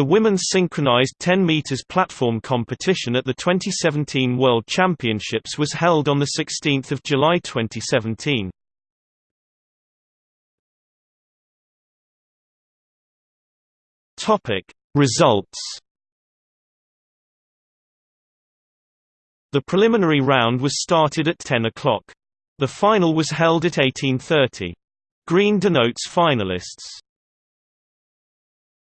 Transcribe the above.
The women's synchronized 10 meters platform competition at the 2017 World Championships was held on the 16th of July 2017. Topic Results The preliminary round was started at 10 o'clock. The final was held at 1830. Green denotes finalists.